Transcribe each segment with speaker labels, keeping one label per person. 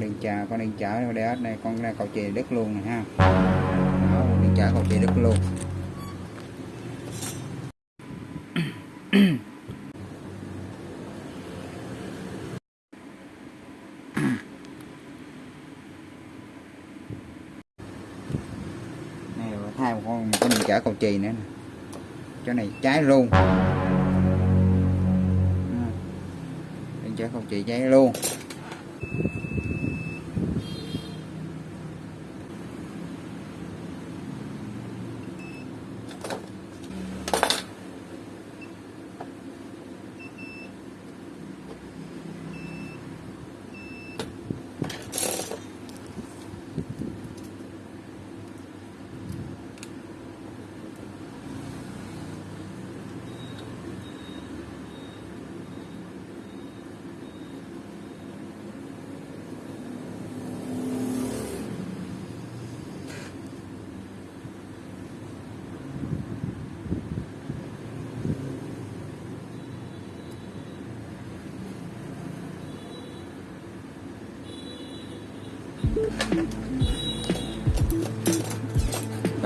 Speaker 1: đang chờ con đang chở để này con ra cầu chì đất luôn này ha. Đó, đang chở cầu chì đất luôn. Này thay một con một con đường chở cầu chì nữa nè. Chỗ này cháy luôn. Đường chở cầu chì cháy luôn.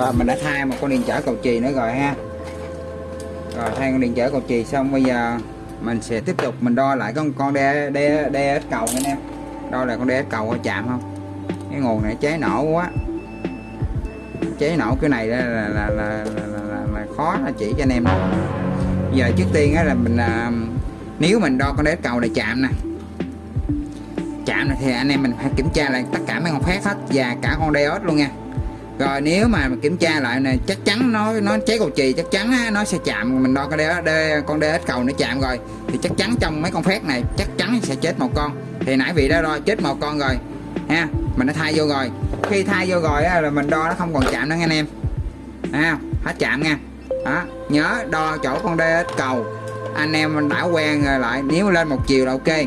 Speaker 1: Rồi mình đã thay một con điện trở cầu chì nữa rồi ha. Rồi thay con điện trở cầu chì xong bây giờ mình sẽ tiếp tục mình đo lại con con đe đe đe cầu anh em. Đo lại con đe cầu có chạm không? Cái nguồn này cháy nổ quá. Cháy nổ cái này là là là, là, là, là, là khó là chỉ cho anh em đó. giờ trước tiên á là mình à, nếu mình đo con đế cầu này chạm nè. Chạm này thì anh em mình phải kiểm tra lại tất cả mấy con phát hết và cả con diode luôn nha rồi nếu mà kiểm tra lại này chắc chắn nó nó cháy cầu chì chắc chắn á, nó sẽ chạm. Mình đo cái đế, đế con đế cầu nó chạm rồi thì chắc chắn trong mấy con phép này chắc chắn sẽ chết một con. Thì nãy vị đã đo chết một con rồi ha mình đã thay vô rồi. Khi thay vô rồi á, là mình đo nó không còn chạm nữa nha anh em. Ha hết chạm nha. Đó nhớ đo chỗ con đế cầu. Anh em mình đã quen rồi lại nếu lên một chiều là ok.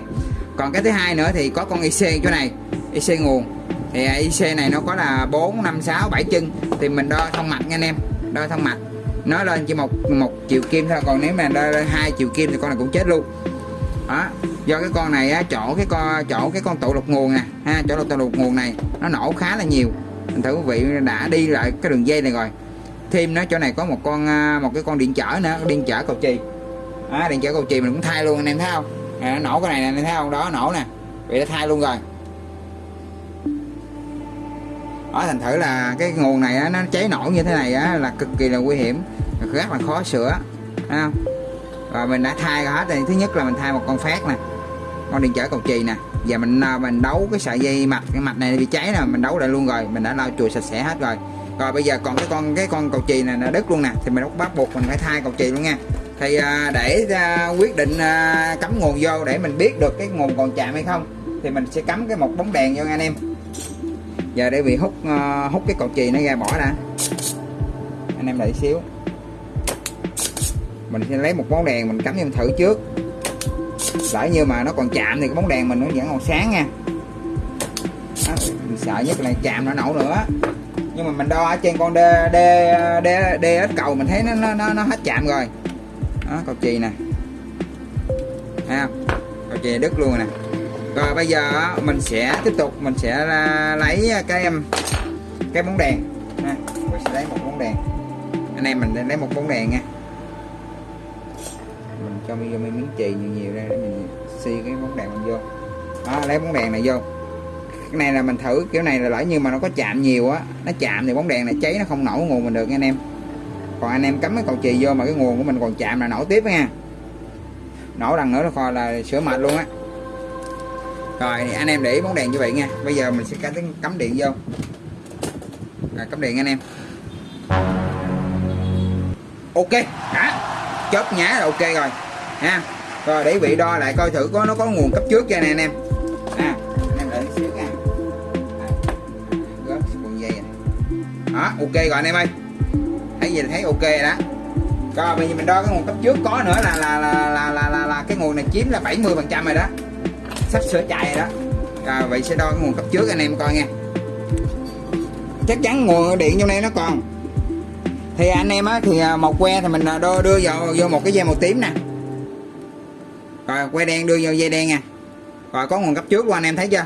Speaker 1: Còn cái thứ hai nữa thì có con IC chỗ này IC nguồn thì IC này nó có là 4 5 6 7 chân. Thì mình đo thông mạch nha anh em. Đo thông mạch. Nó lên chỉ một một chiều kim thôi. Còn nếu mà đo lên hai chiều kim thì con này cũng chết luôn. Đó. Do cái con này á, chỗ cái con chỗ cái con tụ lục nguồn nè ha chỗ tụ lục nguồn này nó nổ khá là nhiều. Mình thử quý vị đã đi lại cái đường dây này rồi. Thêm nó chỗ này có một con à, một cái con điện chở nữa điện chở cầu chì. À, điện chở cầu chì mình cũng thay luôn anh em thấy không? À, nổ cái này nè anh em thấy không? Đó nổ nè. Bị đã thay luôn rồi ở thành thử là cái nguồn này á, nó cháy nổ như thế này á, là cực kỳ là nguy hiểm. Rất là khó sửa thấy không? Rồi mình đã thay hết. Rồi thứ nhất là mình thay một con phát nè con điện trở cầu chì nè. Và mình à, mình đấu cái sợi dây mạch cái mạch này bị cháy nè mình đấu lại luôn rồi. Mình đã lau chùi sạch sẽ hết rồi. Rồi bây giờ còn cái con cái con cầu chì này là đứt luôn nè. Thì mình bắt buộc mình phải thay cầu chì luôn nha. Thì à, để à, quyết định à, cắm nguồn vô để mình biết được cái nguồn còn chạm hay không thì mình sẽ cắm cái một bóng đèn vô nha anh em giờ để bị hút uh, hút cái cầu chì nó ra bỏ ra anh em đợi xíu. Mình sẽ lấy một bóng đèn mình cắm cho mình thử trước. Lỡ như mà nó còn chạm thì cái bóng đèn mình nó vẫn còn sáng nha. Đó, mình sợ nhất là chạm nó nổ nữa. Nhưng mà mình đo ở trên con d d d d cầu mình thấy nó nó nó, nó hết chạm rồi. Đó cầu chì nè. Ha cầu chì đứt luôn nè rồi, bây giờ mình sẽ tiếp tục, mình sẽ lấy cái um, cái bóng đèn. Ha. mình sẽ lấy một bóng đèn. Anh em mình lấy một bóng đèn nha. Mình cho vô miếng chì nhiều nhiều ra, để mình xi cái bóng đèn mình vô. Đó, lấy bóng đèn này vô. Cái này là mình thử, kiểu này là lỡ như mà nó có chạm nhiều á, nó chạm thì bóng đèn này cháy, nó không nổ nguồn mình được nha anh em. Còn anh em cắm cái cầu chì vô mà cái nguồn của mình còn chạm là nổ tiếp nha. Nổ lần nữa là coi là sửa mệt luôn á rồi anh em để ý bóng đèn như vậy nha. Bây giờ mình sẽ cắm điện vô. Rồi cắm điện anh em. Ok. Đã chớp nhá là ok rồi. Ha? Rồi để vị đo lại coi thử có nó có nguồn cấp trước cho nè anh em. À, anh em đợi xíu nha. Gớt con dây này đó ok rồi anh em ơi. Thấy gì là thấy ok rồi đó. Rồi bây giờ mình đo cái nguồn cấp trước có nữa là là là là là, là, là cái nguồn này chiếm là 70 phần trăm rồi đó sắp sửa chạy rồi đó. Rồi vậy sẽ đo cái nguồn cấp trước anh em coi nha. Chắc chắn nguồn điện trong đây nó còn. Thì anh em á thì à, một que thì mình à, đưa, đưa vào vô một cái dây màu tím nè. Rồi que đen đưa vô dây đen nha. Rồi có nguồn cấp trước luôn anh em thấy chưa?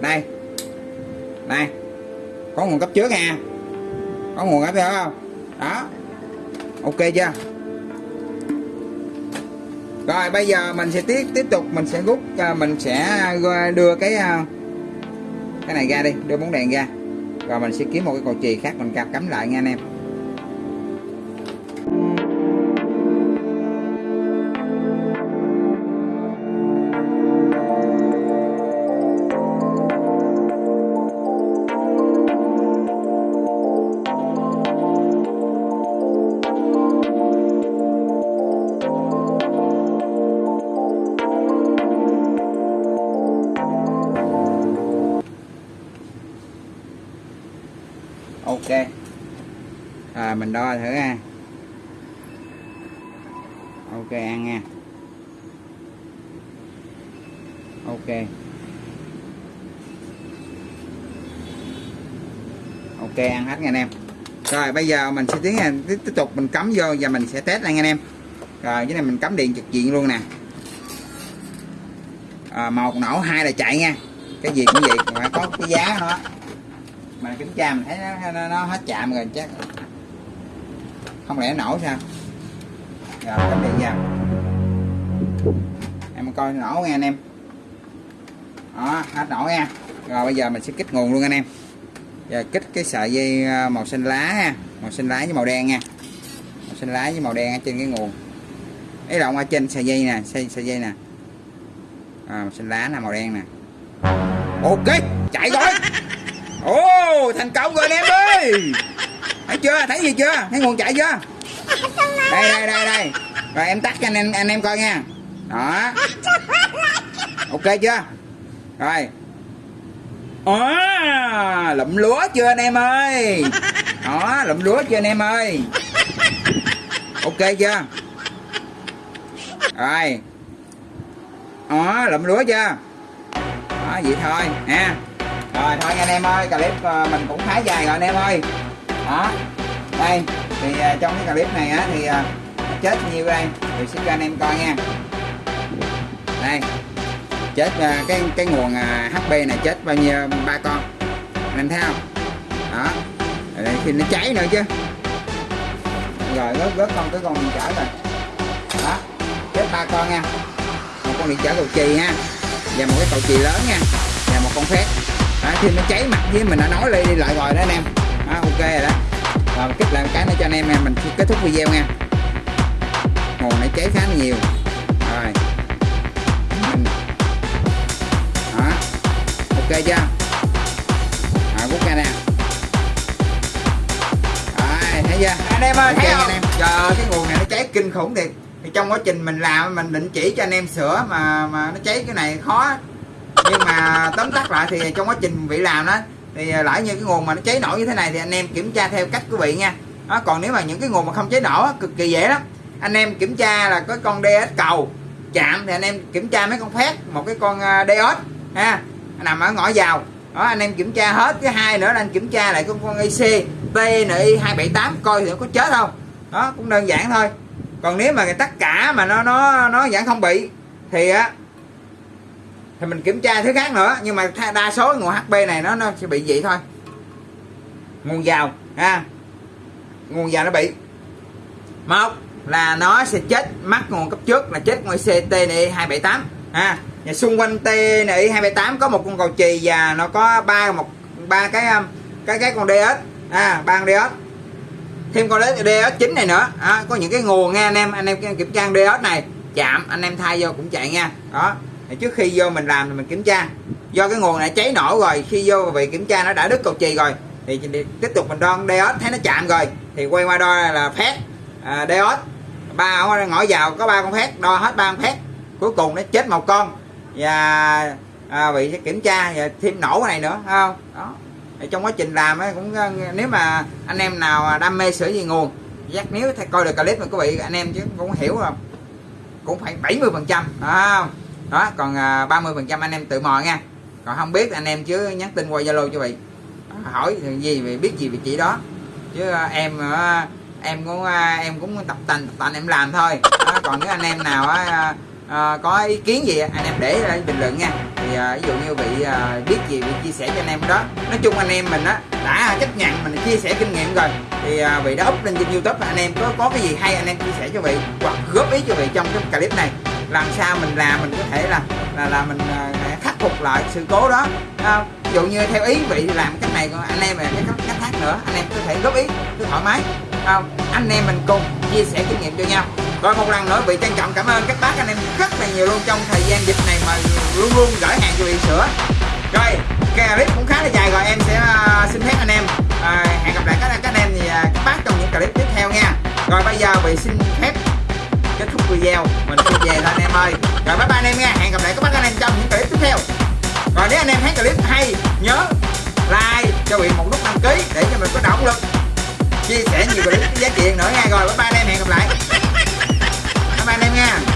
Speaker 1: Đây. Đây. Có nguồn cấp trước nha. Có nguồn cấp chưa không? Đó. Ok chưa? Rồi, bây giờ mình sẽ tiếp tiếp tục, mình sẽ rút à, mình sẽ à, đưa cái à, cái này ra đi, đưa bóng đèn ra. Rồi mình sẽ kiếm một cái cầu chì khác mình cặp cắm lại nha anh em. Đo thử ha. Ok ăn nha. Ok. Ok ăn hết nha anh em. Rồi bây giờ mình sẽ tiến hành tiếp tục mình cắm vô và mình sẽ test nha anh em. Rồi cái này mình cắm điện trực diện luôn nè. À, một nổ hai là chạy nha. Cái gì cũng vậy phải có cái giá nó mà kiểm tra mình thấy nó, nó, nó hết chạm rồi chắc không lẽ nổ sao? Dạ, rồi cắm điện vào em coi nổ nghe anh em. Đó hết nổ nha. Rồi bây giờ mình sẽ kích nguồn luôn anh em. Giờ kích cái sợi dây à, màu xanh lá ha màu xanh lá với màu đen nha. Màu xanh lá với màu đen ở trên cái nguồn. Cái động ở trên sợi dây nè sợi, sợi dây nè. À, màu xanh lá nè màu đen nè. Ok chạy rồi ồ thành công rồi anh em ơi thấy chưa? Thấy gì chưa? Thấy nguồn chạy chưa? Đây đây đây đây. Rồi em tắt cho anh em anh em coi nha. Đó. Ok chưa? Rồi. À, lụm lúa chưa anh em ơi? Đó lụm lúa chưa anh em ơi? Ok chưa? Rồi. Đó lụm lúa chưa? Đó vậy thôi nha rồi thôi anh em ơi clip uh, mình cũng khá dài rồi anh em ơi đó. Đây thì uh, trong cái clip này á thì uh, chết nhiêu đây? Thì xin cho anh em coi nha. Đây. Chết uh, cái cái nguồn uh, HP này chết bao nhiêu ba con. Anh em thấy không? Đó. Đây, khi nó cháy nữa chứ. Rồi rớt rớt không tới con điện trở rồi. Đó. Chết ba con nha. Một con điện trở cầu chì ha. Và một cái cầu chì lớn nha. Và một con phép. Đó, khi nó cháy mặt với mình đã nói đi, đi lại rồi đó anh em đó, ok rồi đó. Rồi kích lại một cái nữa cho anh em nha. Mình kết thúc video nha. Nguồn này cháy khá nhiều. Rồi. Mình đó. Ok chưa? Rồi rút ra nè. Rồi thấy chưa?
Speaker 2: Anh em ơi
Speaker 1: Ok
Speaker 2: thấy không?
Speaker 1: anh em. Trời cái nguồn này nó cháy kinh khủng thiệt. Thì trong quá trình mình làm mình định chỉ cho anh em sửa mà mà nó cháy cái này khó. Nhưng mà tóm tắt lại thì trong quá trình vị làm đó thì à, lãi như cái nguồn mà nó cháy nổ như thế này thì anh em kiểm tra theo cách của vị nha. Đó, còn nếu mà những cái nguồn mà không cháy nổ cực kỳ dễ lắm. Anh em kiểm tra là có con DS cầu chạm thì anh em kiểm tra mấy con phét một cái con à, DS ha nằm ở ngõ vào. Đó anh em kiểm tra hết cái hai nữa là anh kiểm tra lại con con IC TNI 278 coi thì nó có chết không. Đó cũng đơn giản thôi. Còn nếu mà tất cả mà nó nó nó vẫn không bị thì á thì mình kiểm tra thứ khác nữa nhưng mà đa số nguồn HP này nó nó sẽ bị vậy thôi. Nguồn vào ha. Nguồn vào nó bị. Một là nó sẽ chết mắc nguồn cấp trước là chết ngoài CTNI 278 ha. Và xung quanh TNI 278 có một con cầu chì và nó có ba một ba cái um, cái cái con DS à ba con DS thêm con DS chính này nữa à, có những cái nguồn nha anh em anh em kiểm tra DS này chạm anh em thay vô cũng chạy nha. Đó trước khi vô mình làm thì mình kiểm tra. Do cái nguồn này cháy nổ rồi khi vô bị kiểm tra nó đã đứt cầu chì rồi thì tiếp tục mình đo diode thấy nó chạm rồi thì quay qua đo là phép à, diode ba ngõ vào có ba con phép đo hết ba con phép cuối cùng nó chết một con. Và à, bị sẽ kiểm tra và thêm nổ cái này nữa không? Đó. Thì trong quá trình làm ấy, cũng à, nếu mà anh em nào đam mê sửa gì nguồn dắt nếu coi được clip mà quý vị anh em chứ cũng hiểu rồi cũng phải 70 phần trăm không? Đó còn à, 30 phần trăm anh em tự mò nha. Còn không biết anh em chứ nhắn tin qua zalo cho vị à, hỏi gì về biết gì về chị đó. Chứ à, em em cũng em cũng tập tành tập tành em làm thôi. Đó, còn nếu anh em nào á, à, có ý kiến gì anh em để lại bình luận nha. Thì à, ví dụ như bị à, biết gì bị chia sẻ cho anh em đó. Nói chung anh em mình á đã chấp nhận mình chia sẻ kinh nghiệm rồi. Thì à, vị đã up lên trên youtube anh em có có cái gì hay anh em chia sẻ cho vị hoặc góp ý cho vị trong cái clip này làm sao mình làm mình có thể là là là mình uh, khắc phục lại sự cố đó. À, ví dụ như theo ý vị làm cách này còn anh em là cái cách, cách khác nữa anh em có thể góp ý cứ thoải mái. Không anh em mình cùng chia sẻ kinh nghiệm cho nhau. Rồi một lần nữa vị trân trọng cảm ơn các bác anh em rất là nhiều luôn trong thời gian dịch này mà luôn luôn gửi hàng cho vị sữa. Rồi cái clip cũng khá là dài rồi em sẽ uh, xin phép anh em uh, hẹn gặp lại các, các anh em thì uh, các bác trong những clip tiếp theo nha. Rồi bây giờ vị xin phép kết thúc video. Mình sẽ về thôi anh em ơi. Rồi, bye bye anh em nha. Hẹn gặp lại các bác anh em trong những clip tiếp theo. Rồi, nếu anh em thấy clip hay, nhớ like, cho huyện một nút đăng ký để cho mình có động lực chia sẻ nhiều clip giá trị nữa nha. Rồi, bye bye anh em. Hẹn gặp lại. Bye bye anh em nha.